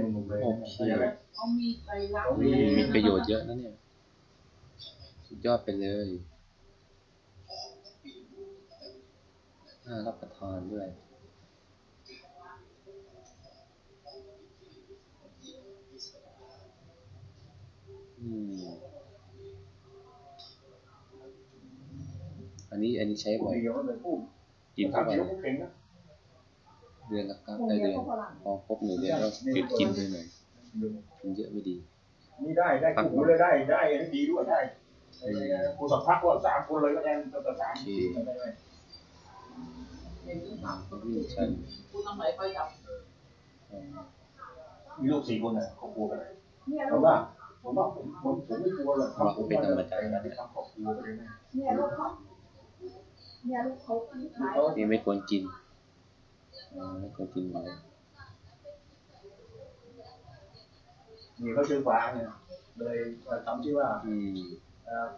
หนุ่มๆเลยโอเค เขามีไตรลักษเขาณ์มีมีประโยชน์เยอะนะเนี่ย สุดยอดไปเลยน่ารับประทานด้วย อืม อันนี้อันนี้ใช้ผู้บ่อยเดียวเลยผู้กินถาทุมกวันเดียวผู้เก่งนะ เดือนละครับได้เดือนพอครบหนึ่งเดือนก็หยุดกินไปหน่อยกินเยอะไม่ดีนี่ได้ได้คู่หูเลยได้ได้ได้ดีด้วยได้ไอ้ครูสัมภาษณ์ก็สามคนเลยก็ได้ก็สามทีมได้อย่างนี้ค่ะวิ่งชันคุณต้องไปไปจับอ่ามีลูกสี่คนน่ะเขากลัวกันเนี่ยผมว่าผมว่าผมผมผมไม่กลัวหรอกครับผมว่าแต่งานที่ทำครอบครัวเลยนะเนี่ยลูกเขาเนี่ยลูกเขาขายนี่ไม่ควรกินอ่า ไม่ควรกินเลยนี่เขาชื่อฟ้าเนี่ยเลยทำชื่อว่าอืม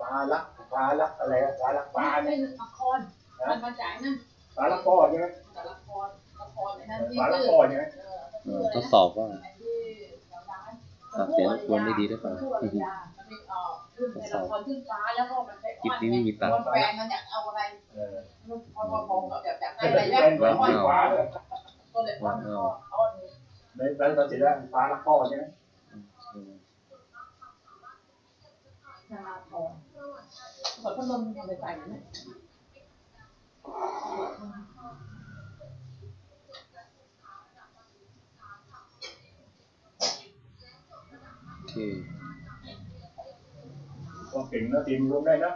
ฟ้ารักฟ้ารักอะไรฟ้ารักฟ้าฟ้าเนี่ยเป็นละครมันมาจากนั่นฟ้ารักพ่อใช่ไหมจากละครละครในนั้นที่ฟ้ารักชื่อพ่อใช่ไหมเออเออทดสอบว่าที่ร้านตัดเสียงรบกวนได้ดีหรือเปล่า ผู้อริยามันเป็นเอ่อขึ้นในละครขึ้นฟ้าแล้วก็มันไปกิจนี้ไม่มีตังค์แฟนมันอยากเอาอะไรเออลูกพอพอกับแบบอยากได้แต่อะไรเป็นแล้วเป็นฟ้าเลยก็เลยฟังก็เอาอันนี้ในในตัดสินแล้วฟ้ารักพ่อใช่ไหมอืมนาราทองขอพัดลมไปใส่ไหมโอเคก็ เก่งนะทีมรวมได้นะ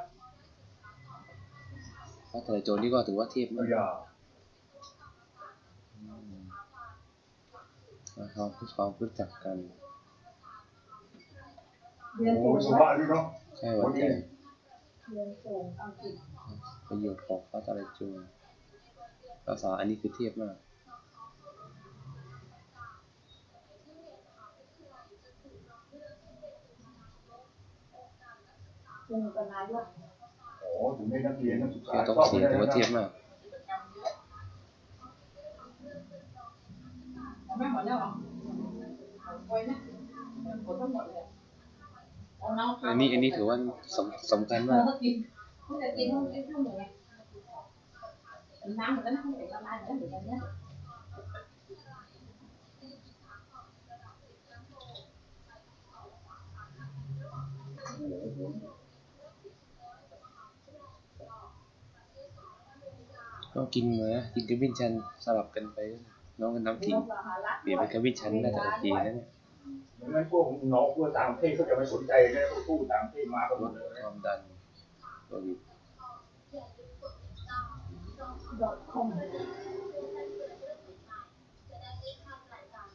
พระทะเลโจรนี่ก็ถือว่าเทพไม่มากยาอืมแล้วเขาพูดความรู้จักกันเรียนโอ้สูงสุภาพดีเนาะใช่วันแต่เรียนสูงอังกฤษประโยชน์ของพระทะเลโจรภาษาอันนี้คือเทพมาก คุณเป็นนายก โอ้ถึงได้นักเรียนนักศึกษาคือต้องเสียถือว่าเทพมากไม่หมดแล้วหรอโอ้ยนะหมดทั้งหมดเลยเอาน้ำอันนี้อันนี้ถือว่าสำสำคัญมากเขากินเขาจะกินต้องกินข้าวหมูน้ำเหมือนกันนะเขาเป็นละลายเหมือนกันเนี่ย ก็กินมากินกับวินชันสลับกันไป น้องกันน้ำขิงเปลี่ยนเป็นกับวินชันน่าจะโอเคนะเนี่ยดังนั้นพวกน้องพวกต่างประเทศเขาจะไม่สนใจนะพวกผู้ต่างประเทศมากันหมลดดเลยความดันโลหิตดอกคอม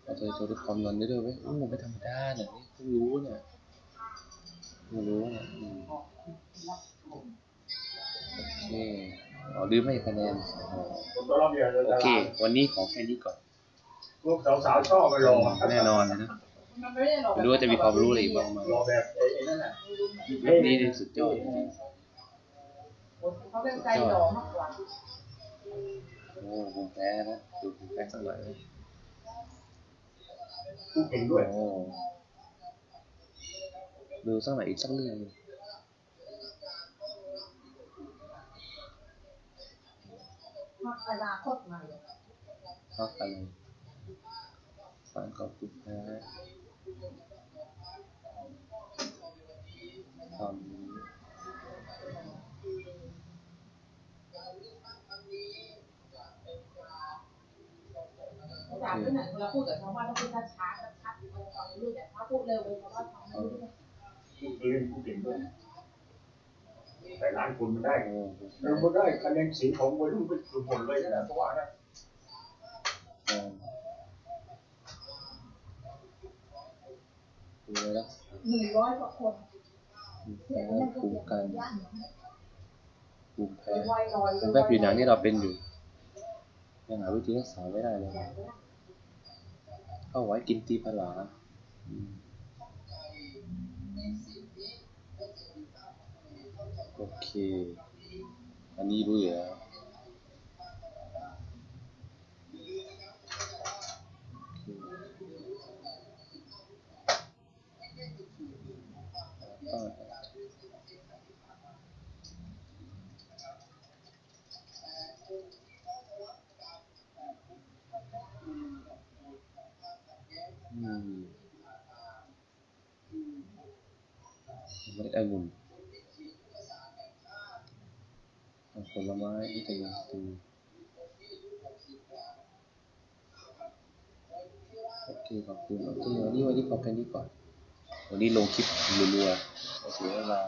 เราจะจะลดความดันได้ด้วยไหมโอ้ไม่ธรรมดาเนี่ยนี่เพิ่งรู้เนี่ยเพิ่งรู้เนี่ยอืมโอเค อ๋อลืมให้คะแนนอ๋อผมต้องรับเรียนเลยโอเค วันนี้ขอแค่นี้ก่อนพวกสาวๆชอบไปรอแน่นอนเลยนะมันไม่ได้หรอกไม่รู้ว่าจะมีความรู้อะไรอีกบ้างไหมรอแบบไอ้นั่นน่ะนี่นี่สุดยอดจริงเขาเป็นใจหล่อมากกว่าๆโอ้ภูมิแพ้นะดูภูมิแพ้สักหน่อยไหมผู้เก่งด้วยโอ้ดูสักหน่อยอีกสักเรื่องหนึ่ง พักอนาคตใหม่พักอะไรสารก่อภูมิแพ้ทำอาจารย์ที่ไหนเราพูดกับชาวบ้านต้องพูดช้าช้าชัดๆเราฟังรู้แต่ถ้าพูดเร็วไปชาวบ้านฟังไม่รู้เรื่องผู้เล่นผู้เก่งด้วย แต่ล้านคนมันได้โอ้เราก็ได้คะแนนเสียงของวัยรุ่นเป็นหมดเลยนะเพราะว่านะโหดูเลยนะหนึ่งร้อยกว่าคนภูมิแพ้ภูมิกันภูมิแพ้ไวลอยภูมิแพ้ผิวหนังที่เราเป็นอยู่ยังหาวิธีรักษาไม่ได้เลยเข้าไว้กินตีผลาอืม Okey. Ini dulu ya. Hmm. Agung. ล็ดองุ่นเอาผลไม้วิตามินซีโอเคขอบคุณโอเควันนี้วันนี้พอแค่นี้ก่อน วันนี้ลงคลิปรัวๆเอาเสียเวลา